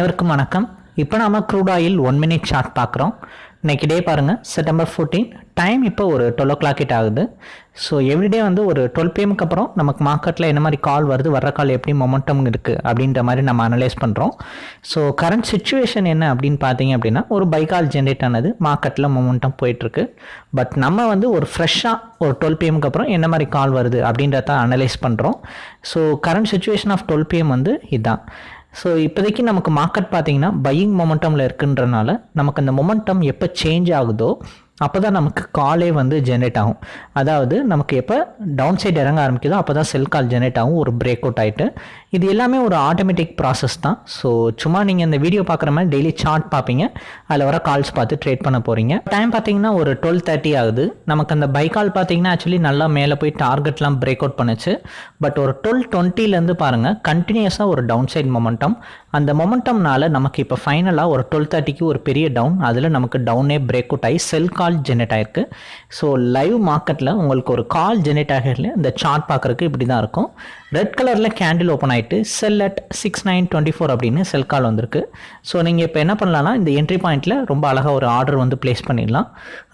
அனைவருக்கும் வணக்கம். இப்போ நாம crude oil one minute chart பார்க்குறோம். இன்றைக்கி டே பாருங்கள் செப்டம்பர் ஃபோர்டீன் டைம் இப்போ ஒரு டுவெல் ஓ கிளாக் கிட்ட ஆகுது. ஸோ எவ்ரிடே வந்து ஒரு டுவெல் பிஎம்க்கு அப்புறம் நமக்கு மார்க்கெட்டில் என்ன மாதிரி கால் வருது வர்ற கால் எப்படி மொமெண்டம் இருக்குது அப்படின்ற மாதிரி நம்ம அனலைஸ் பண்ணுறோம் ஸோ கரண்ட் சுச்சுவேஷன் என்ன அப்படின்னு பார்த்தீங்க அப்படின்னா ஒரு பைக்கால் ஜென்ரேட் ஆனது மார்க்கெட்டில் மொமெண்டம் போயிட்டுருக்கு. பட் நம்ம வந்து ஒரு ஃப்ரெஷ்ஷாக ஒரு டுவெல் பிஎம்க்கு அப்புறம் என்ன மாதிரி கால் வருது அப்படின்றத அனலைஸ் பண்ணுறோம் so current situation of twelve PM வந்து இதுதான் ஸோ இப்போதைக்கு நமக்கு மார்க்கெட் பார்த்தீங்கன்னா பையிங் மொமெண்டமில் இருக்குன்றனால நமக்கு அந்த மொமெண்டம் எப்போ சேஞ்ச் ஆகுதோ அப்போ தான் நமக்கு காலே வந்து ஜென்ரேட் ஆகும். அதாவது நமக்கு எப்போ டவுன் சைடு இறங்க ஆரம்பிக்குதோ அப்போ தான் செல் கால் ஜென்ரேட் ஆகும் ஒரு பிரேக் அவுட் ஆகிட்டு இது எல்லாமே ஒரு ஆட்டோமேட்டிக் ப்ராசஸ் தான். ஸோ சும்மா நீங்கள் இந்த வீடியோ பார்க்குற மாதிரி டெய்லி சார்ட் பார்ப்பீங்க. அதில் வர கால்ஸ் பார்த்து ட்ரேட் பண்ண போகிறீங்க டைம் பார்த்தீங்கன்னா ஒரு டுவெல் தேர்ட்டி ஆகுது. நமக்கு அந்த பை கால் பார்த்தீங்கன்னா ஆக்சுவலி நல்லா மேலே போய் டார்கெட்லாம் பிரேக் அவுட் பண்ணுச்சு. பட் ஒரு டுவெல் டுவெண்ட்டிலேருந்து பாருங்கள் கண்டினியூஸாக ஒரு டவுன் சைட் மொமெண்டம் அந்த மொமெண்டம்னால நமக்கு இப்போ ஃபைனலாக ஒரு டுவெல் தேர்ட்டிக்கு ஒரு பெரிய டவுன் அதில் நமக்கு டவுனே பிரேக் அவுட் ஆகி செல் கால் ஜென்ரேட் ஆகிருக்கு ஸோ லைவ் மார்க்கெட்டில் உங்களுக்கு ஒரு கால் ஜெனரேட் ஆகிறதுல இந்த சார்ட் பார்க்குறக்கு இப்படி தான் இருக்கும் ரெட் கலரில் கேண்டில் ஓப்பன் ஆகிட்டு sell at six nine twenty four அப்படின்னு செல் கால் வந்திருக்கு. ஸோ நீங்கள் இப்போ என்ன பண்ணலாம்னா இந்த என்ட்ரி பாயிண்ட்டில் ரொம்ப அழகாக ஒரு ஆர்டர் வந்து ப்ளேஸ் பண்ணிடலாம்.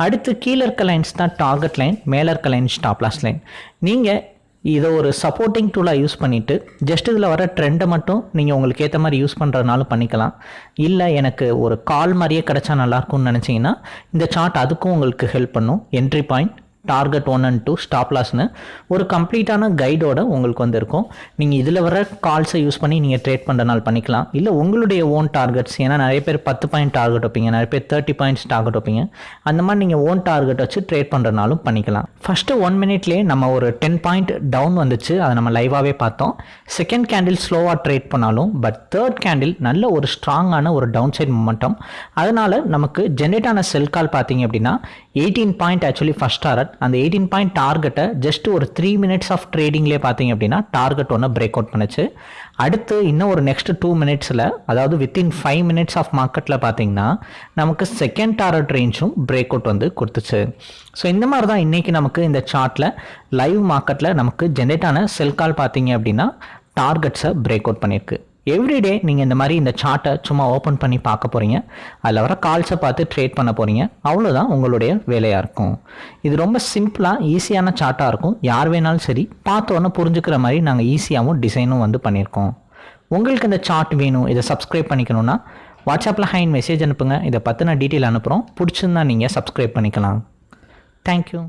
அடுத்து கீழே இருக்க லைன்ஸ் தான் டார்கெட் லைன் மேலே இருக்க லைன் ஸ்டாப் லாஸ் லைன் நீங்கள் இதை ஒரு சப்போர்ட்டிங் டூலாக யூஸ் பண்ணிவிட்டு ஜஸ்ட் இதில் வர ட்ரெண்டை மட்டும் நீங்கள் உங்களுக்கு ஏற்ற மாதிரி யூஸ் பண்ணுறதுனாலும் பண்ணிக்கலாம். இல்லை எனக்கு ஒரு கால் மாதிரியே கிடச்சா நல்லாயிருக்கும்னு நினச்சிங்கன்னா இந்த சார்ட் அதுக்கும் உங்களுக்கு ஹெல்ப் பண்ணும். Entry point target one and two stop லாஸ்னு ஒரு கம்ப்ளீட்டான கைடோட உங்களுக்கு வந்து இருக்கும் நீங்கள் இதில் வர கால்ஸை யூஸ் பண்ணி நீங்கள் ட்ரேட் பண்ணுறனால பண்ணிக்கலாம். இல்லை உங்களுடைய ஓன் டார்கெட்ஸ் ஏன்னா நிறைய பேர் பத்து பாயிண்ட் டார்கெட் வைப்பீங்க நிறைய பேர் தேர்ட்டி பாயிண்ட்ஸ் டார்கெட் வைப்பீங்க. அந்த மாதிரி நீங்கள் ஓன் டார்கெட் வச்சு ட்ரேட் பண்ணுறனாலும் பண்ணிக்கலாம். ஃபஸ்ட்டு ஒன் மினிட்லேயே நம்ம ஒரு டென் பாயிண்ட் டவுன் வந்துச்சு அதை நம்ம லைவாகவே பார்த்தோம். செகண்ட் கேண்டில் ஸ்லோவாக ட்ரேட் பண்ணாலும் பட் தேர்ட் கேண்டில் நல்ல ஒரு ஸ்ட்ராங்கான ஒரு டவுன் சைட் மொமெண்டம் அதனால் நமக்கு ஜென்ரேட் ஆன செல் கால் பார்த்தீங்க அப்படின்னா eighteen point actually first target அந்த எயிட்டீன் பாயிண்ட் டார்கெட்டை ஜஸ்ட் ஒரு த்ரீ மினிட்ஸ் ஆஃப் ட்ரேடிங்லேயே பார்த்தீங்க அப்படின்னா டார்கெட் ஒன்று பிரேக் அவுட் பண்ணுச்சு. அடுத்து இன்னும் ஒரு நெக்ஸ்ட் டூ மினிட்ஸில் அதாவது வித்தின் ஃபைவ் மினிட்ஸ் ஆஃப் மார்க்கெட்டில் பார்த்தீங்கன்னா நமக்கு செகண்ட் டார்கெட் ரேஞ்சும் பிரேக் அவுட் வந்து கொடுத்துச்சு. ஸோ இந்த மாதிரி தான் இன்றைக்கி நமக்கு இந்த சார்ட்டில் லைவ் மார்க்கெட்டில் நமக்கு ஜென்ரேட் ஆன செல் கால் பார்த்தீங்க அப்படின்னா டார்கெட்ஸை பிரேக் அவுட் பண்ணியிருக்கு. எவ்ரிடே நீங்கள் இந்த மாதிரி இந்த சார்ட்டை சும்மா ஓப்பன் பண்ணி பார்க்க போகிறீங்க அதில் வர கால்ஸை பார்த்து ட்ரேட் பண்ண போகிறீங்க அவ்வளோதான் உங்களுடைய வேலையாக இருக்கும். இது ரொம்ப சிம்பிளாக ஈஸியான சார்ட்டாக இருக்கும். யார் வேணாலும் சரி பார்த்தோன்னே புரிஞ்சுக்கிற மாதிரி நாங்கள் ஈஸியாகவும் டிசைனும் வந்து பண்ணியிருக்கோம். உங்களுக்கு இந்த சார்ட் வேணும் இதை சப்ஸ்கிரைப் பண்ணிக்கணும்னா வாட்ஸ்அப்பில் ஹைன் மெசேஜ் அனுப்புங்க. இதை பற்றின டீட்டெயில் அனுப்புகிறோம் பிடிச்சிருந்தா நீங்கள் சப்ஸ்கிரைப் பண்ணிக்கலாம். தேங்க்யூ